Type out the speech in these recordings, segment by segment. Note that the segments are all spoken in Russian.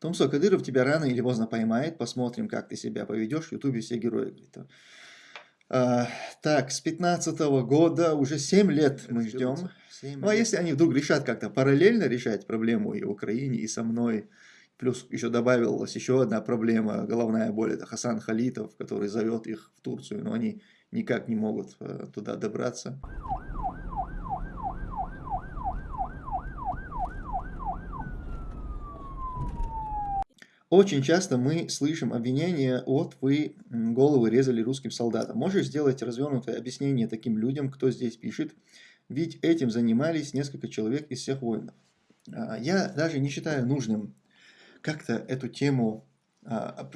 Томсо Кадыров тебя рано или поздно поймает, посмотрим, как ты себя поведешь. В Ютубе все герои. Говорит. А, так, с 15 -го года уже 7 лет мы ждем. 7 ну а если они вдруг решат как-то параллельно решать проблему и в Украине, и со мной, плюс еще добавилась еще одна проблема, головная боль, это Хасан Халитов, который зовет их в Турцию, но они никак не могут э, туда добраться. Очень часто мы слышим обвинения от «вы головы резали русским солдатам». Можешь сделать развернутое объяснение таким людям, кто здесь пишет, ведь этим занимались несколько человек из всех воинов. А, я даже не считаю нужным как-то эту тему, а,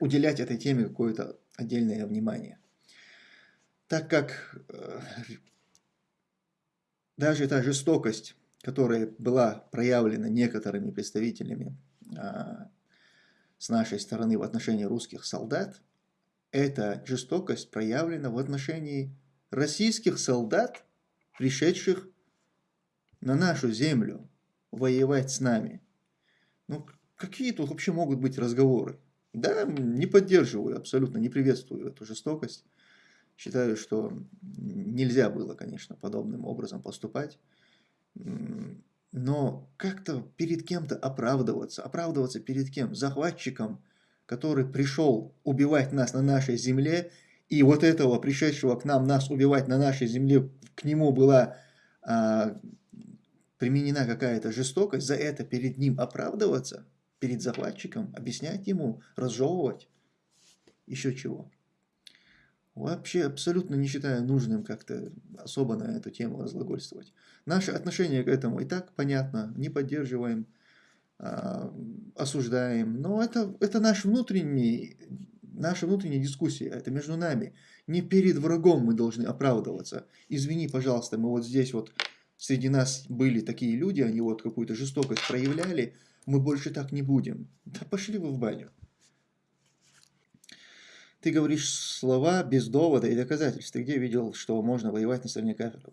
уделять этой теме какое-то отдельное внимание. Так как э, даже та жестокость, которая была проявлена некоторыми представителями с нашей стороны в отношении русских солдат, эта жестокость проявлена в отношении российских солдат, пришедших на нашу землю воевать с нами. Ну, какие тут вообще могут быть разговоры? Да, не поддерживаю, абсолютно не приветствую эту жестокость. Считаю, что нельзя было, конечно, подобным образом поступать но как-то перед кем-то оправдываться. Оправдываться перед кем? Захватчиком, который пришел убивать нас на нашей земле, и вот этого пришедшего к нам нас убивать на нашей земле, к нему была а, применена какая-то жестокость, за это перед ним оправдываться, перед захватчиком, объяснять ему, разжевывать, еще чего. Вообще абсолютно не считаю нужным как-то особо на эту тему разглагольствовать. Наше отношение к этому и так понятно, не поддерживаем, э, осуждаем, но это, это наш внутренний, наша внутренняя дискуссия, это между нами. Не перед врагом мы должны оправдываться. Извини, пожалуйста, мы вот здесь вот, среди нас были такие люди, они вот какую-то жестокость проявляли, мы больше так не будем. Да пошли вы в баню. Ты говоришь слова без довода и доказательств. Ты где видел, что можно воевать на стороне кафира?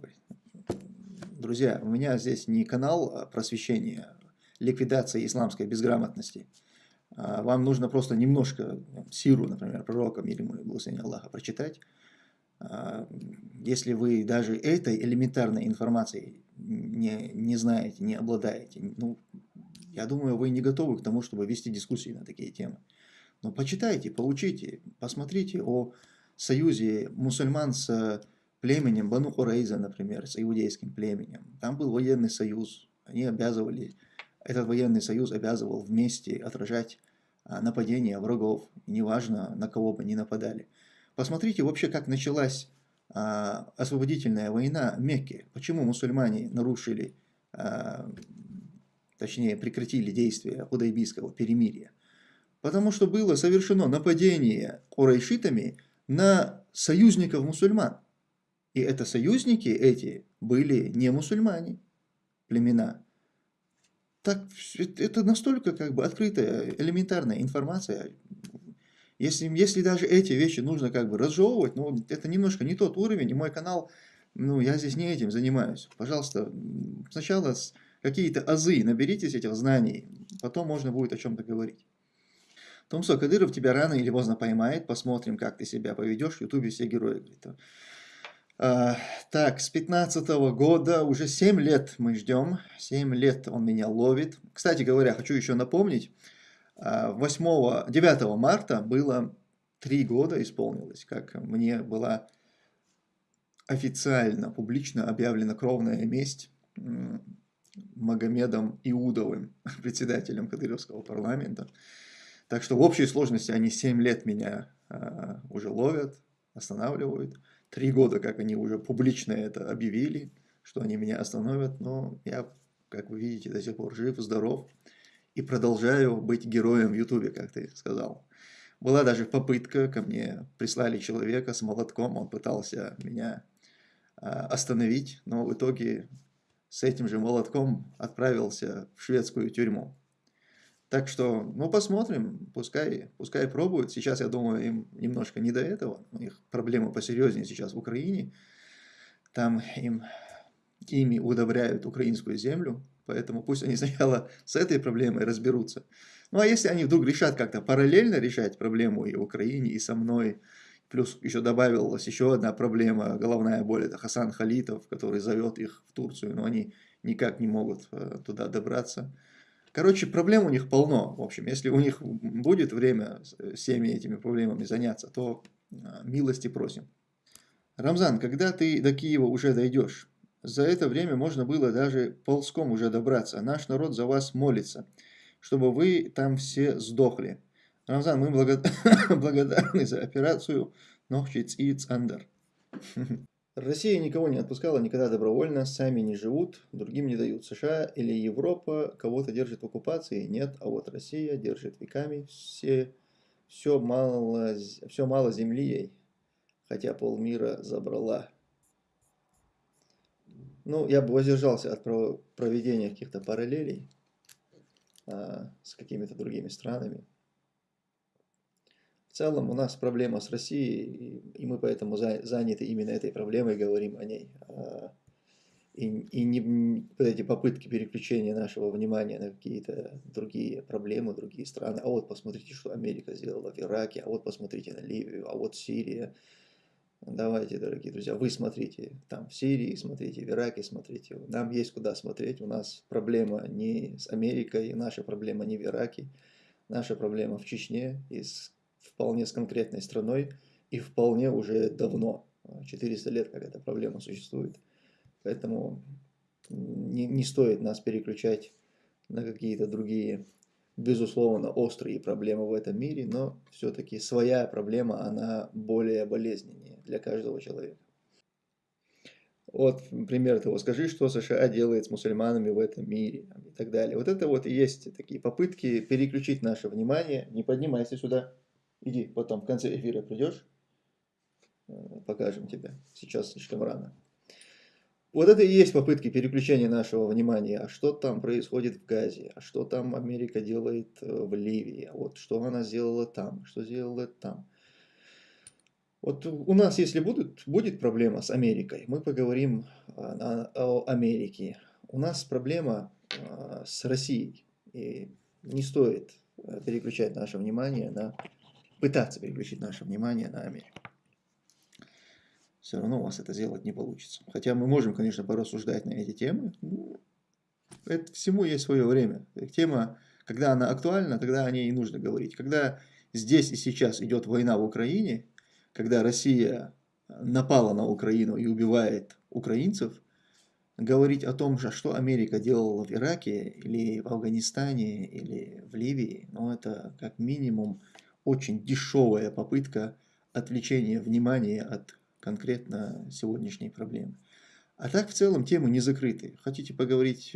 Друзья, у меня здесь не канал а просвещения, ликвидации исламской безграмотности. А вам нужно просто немножко сиру, например, пророка, мир ему и благословение Аллаха, прочитать. А, если вы даже этой элементарной информацией не, не знаете, не обладаете, ну, я думаю, вы не готовы к тому, чтобы вести дискуссии на такие темы. Но почитайте, поучите, посмотрите о союзе мусульман с племенем Бану Хурейза, например, с иудейским племенем. Там был военный союз, они обязывали, этот военный союз обязывал вместе отражать а, нападения врагов, неважно на кого бы ни нападали. Посмотрите вообще, как началась а, освободительная война Мекки. Почему мусульмане нарушили, а, точнее прекратили действие худайбийского перемирия. Потому что было совершено нападение курайшитами на союзников мусульман. И это союзники эти были не мусульмане, племена. Так, это настолько как бы открытая, элементарная информация. Если, если даже эти вещи нужно как бы разжевывать, ну, это немножко не тот уровень, и мой канал, ну, я здесь не этим занимаюсь. Пожалуйста, сначала какие-то азы наберитесь этих знаний, потом можно будет о чем-то говорить. Томсо Кадыров тебя рано или поздно поймает, посмотрим, как ты себя поведешь. В Ютубе все герои. Говорит. А, так, с 15 -го года уже 7 лет мы ждем. 7 лет он меня ловит. Кстати говоря, хочу еще напомнить. 8, 9 марта было 3 года исполнилось, как мне была официально, публично объявлена кровная месть Магомедом Иудовым, председателем Кадыровского парламента. Так что в общей сложности они 7 лет меня э, уже ловят, останавливают. Три года, как они уже публично это объявили, что они меня остановят. Но я, как вы видите, до сих пор жив, здоров. И продолжаю быть героем в Ютубе, как ты сказал. Была даже попытка, ко мне прислали человека с молотком, он пытался меня э, остановить, но в итоге с этим же молотком отправился в шведскую тюрьму. Так что, ну, посмотрим, пускай, пускай пробуют. Сейчас, я думаю, им немножко не до этого. У них проблемы посерьезнее сейчас в Украине. Там им, ими удобряют украинскую землю. Поэтому пусть они сначала с этой проблемой разберутся. Ну а если они вдруг решат как-то параллельно решать проблему и в Украине, и со мной, плюс еще добавилась еще одна проблема, головная боль, это Хасан Халитов, который зовет их в Турцию, но они никак не могут э, туда добраться. Короче, проблем у них полно. В общем, если у них будет время всеми этими проблемами заняться, то э, милости просим. Рамзан, когда ты до Киева уже дойдешь? За это время можно было даже ползком уже добраться. Наш народ за вас молится, чтобы вы там все сдохли. Рамзан, мы благодарны за операцию Нохчиц и Цандер. Россия никого не отпускала никогда добровольно, сами не живут, другим не дают. США или Европа кого-то держит в оккупации? Нет, а вот Россия держит веками. Все, все, мало, все мало земли ей, хотя полмира забрала. Ну, я бы воздержался от проведения каких-то параллелей а, с какими-то другими странами. В целом у нас проблема с Россией, и мы поэтому заняты именно этой проблемой, говорим о ней. А, и, и не вот эти попытки переключения нашего внимания на какие-то другие проблемы, другие страны. А вот посмотрите, что Америка сделала в Ираке, а вот посмотрите на Ливию, а вот Сирия. Давайте, дорогие друзья, вы смотрите там в Сирии, смотрите в Ираке, смотрите. Нам есть куда смотреть. У нас проблема не с Америкой, наша проблема не в Ираке. Наша проблема в Чечне и с вполне с конкретной страной и вполне уже давно, 400 лет, как эта проблема существует. Поэтому не, не стоит нас переключать на какие-то другие, безусловно, острые проблемы в этом мире, но все-таки своя проблема, она более болезненнее для каждого человека. Вот пример того, скажи, что США делает с мусульманами в этом мире и так далее. Вот это вот и есть такие попытки переключить наше внимание. Не поднимайся сюда. Иди, потом в конце эфира придешь, э, покажем тебе. Сейчас слишком рано. Вот это и есть попытки переключения нашего внимания. А что там происходит в Газе? А что там Америка делает э, в Ливии? Вот что она сделала там? Что сделала там? Вот у нас, если будут, будет проблема с Америкой, мы поговорим о, о Америке. У нас проблема э, с Россией. И не стоит переключать наше внимание на пытаться переключить наше внимание на Америку. Все равно у вас это сделать не получится. Хотя мы можем, конечно, порассуждать на эти темы. Это всему есть свое время. Тема, когда она актуальна, тогда о ней и нужно говорить. Когда здесь и сейчас идет война в Украине, когда Россия напала на Украину и убивает украинцев, говорить о том, что Америка делала в Ираке, или в Афганистане, или в Ливии, ну это как минимум очень дешевая попытка отвлечения внимания от конкретно сегодняшней проблемы. А так в целом темы не закрыты. Хотите поговорить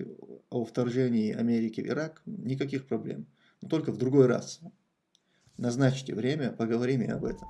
о вторжении Америки в Ирак? Никаких проблем. Но только в другой раз. Назначьте время, поговорим и об этом.